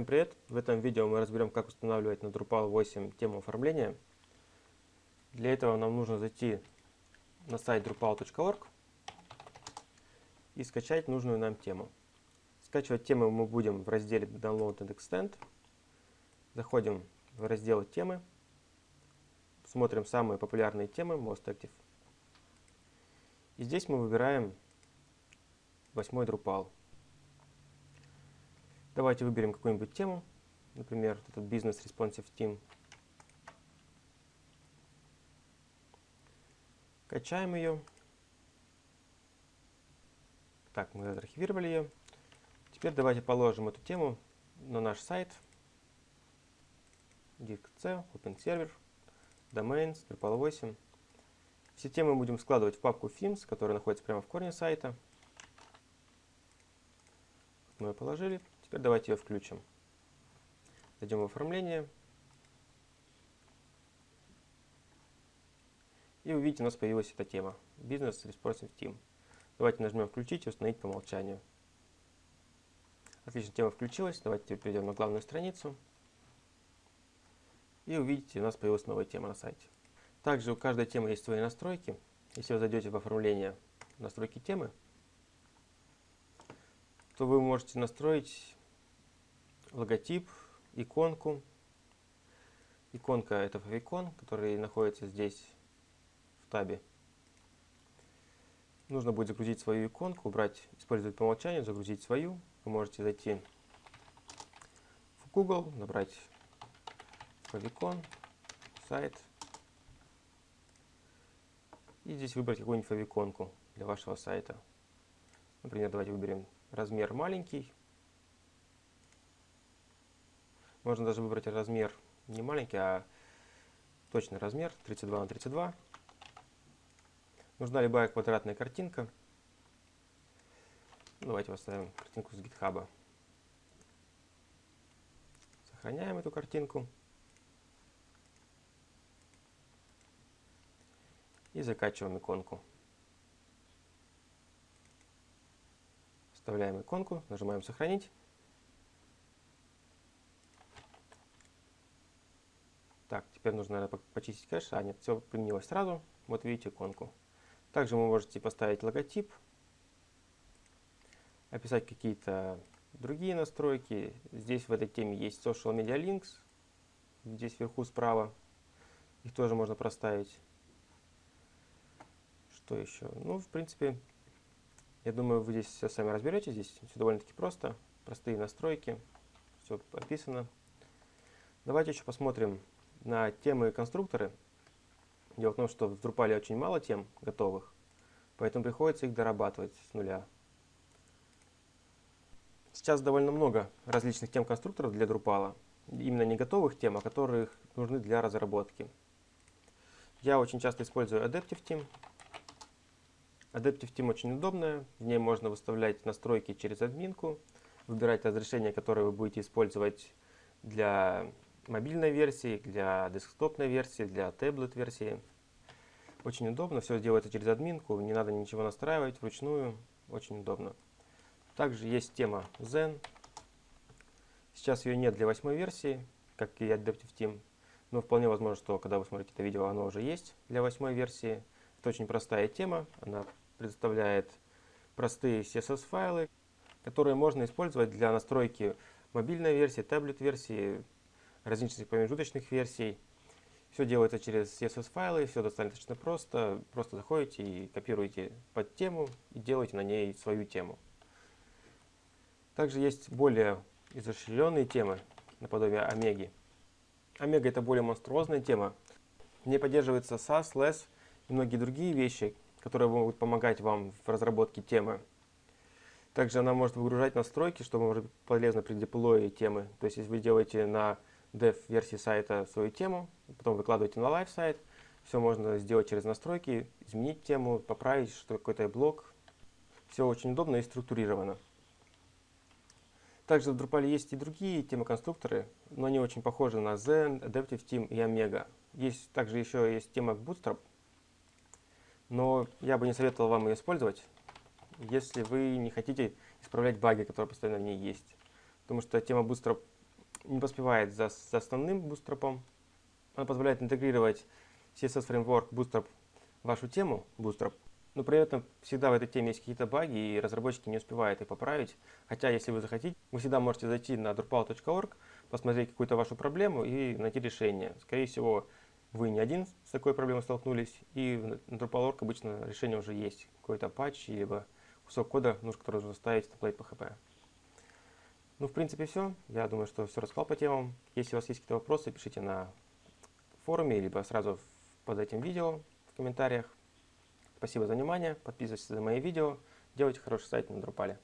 привет! В этом видео мы разберем, как устанавливать на Drupal 8 тему оформления. Для этого нам нужно зайти на сайт drupal.org и скачать нужную нам тему. Скачивать тему мы будем в разделе Download and Extend. Заходим в раздел темы, смотрим самые популярные темы, Most Active. И здесь мы выбираем 8 Drupal. Давайте выберем какую-нибудь тему, например, этот Business Responsive Team. Качаем ее. Так, мы архивировали ее. Теперь давайте положим эту тему на наш сайт. Диск C, Open Server, Domains, Drupal 8. Все темы будем складывать в папку Themes, которая находится прямо в корне сайта. Мы ее положили. Теперь давайте ее включим. Зайдем в оформление. И увидите, у нас появилась эта тема. Business Responsive Team. Давайте нажмем «Включить» и «Установить по умолчанию». Отлично, тема включилась. Давайте перейдем на главную страницу. И увидите, у нас появилась новая тема на сайте. Также у каждой темы есть свои настройки. Если вы зайдете в оформление настройки темы, то вы можете настроить логотип, иконку. Иконка это favicon, который находится здесь в табе. Нужно будет загрузить свою иконку, убрать «Использовать по умолчанию», загрузить свою. Вы можете зайти в Google, набрать favicon, сайт. И здесь выбрать какую-нибудь favicon для вашего сайта. Например, давайте выберем размер маленький. Можно даже выбрать размер не маленький, а точный размер 32 на 32. Нужна любая квадратная картинка. Давайте поставим картинку с GitHub. Сохраняем эту картинку. И закачиваем иконку. Вставляем иконку, нажимаем «Сохранить». Так, теперь нужно, наверное, почистить кэш. А, нет, все применилось сразу. Вот видите иконку. Также вы можете поставить логотип, описать какие-то другие настройки. Здесь в этой теме есть Social Media Links. Здесь вверху справа. Их тоже можно проставить. Что еще? Ну, в принципе, я думаю, вы здесь все сами разберетесь. Здесь все довольно-таки просто. Простые настройки. Все описано. Давайте еще посмотрим на темы и конструкторы. Дело в том, что в Drupal очень мало тем готовых, поэтому приходится их дорабатывать с нуля. Сейчас довольно много различных тем-конструкторов для Drupal, именно не готовых тем, а которых нужны для разработки. Я очень часто использую Adaptive Team. Adaptive Team очень удобная, в ней можно выставлять настройки через админку, выбирать разрешения, которые вы будете использовать для мобильной версии, для десктопной версии, для таблет-версии. Очень удобно, все делается через админку, не надо ничего настраивать вручную, очень удобно. Также есть тема Zen. Сейчас ее нет для восьмой версии, как и Adaptive Team, но вполне возможно, что когда вы смотрите это видео, оно уже есть для восьмой версии. Это очень простая тема, она предоставляет простые CSS-файлы, которые можно использовать для настройки мобильной версии, таблет-версии, различных промежуточных версий. Все делается через CSS-файлы, все достаточно просто. Просто заходите и копируете под тему и делаете на ней свою тему. Также есть более изощренные темы, наподобие Омеги. Омега это более монструозная тема. В ней поддерживается SAS, LESS и многие другие вещи, которые могут помогать вам в разработке темы. Также она может выгружать настройки, что может быть полезно при деплое темы. То есть, если вы делаете на dev-версии сайта свою тему, потом выкладываете на live сайт. Все можно сделать через настройки, изменить тему, поправить что какой-то блок. Все очень удобно и структурировано. Также в Drupal есть и другие темы-конструкторы, но они очень похожи на Zen, Adaptive Team и Omega. Есть также еще есть тема Bootstrap, но я бы не советовал вам ее использовать, если вы не хотите исправлять баги, которые постоянно в ней есть. Потому что тема Bootstrap не поспевает за, за основным Bootstrap. Она позволяет интегрировать CSS Framework Bootstrap в вашу тему Bootstrap, но при этом всегда в этой теме есть какие-то баги, и разработчики не успевают их поправить. Хотя, если вы захотите, вы всегда можете зайти на drupal.org, посмотреть какую-то вашу проблему и найти решение. Скорее всего, вы не один с такой проблемой столкнулись, и на Drupal.org обычно решение уже есть. Какой-то патч, либо кусок кода, нужно, который нужно ставить в template PHP. Ну, в принципе, все. Я думаю, что все рассказал по темам. Если у вас есть какие-то вопросы, пишите на форуме, либо сразу под этим видео в комментариях. Спасибо за внимание, подписывайтесь на мои видео, делайте хороший сайт на Drupal.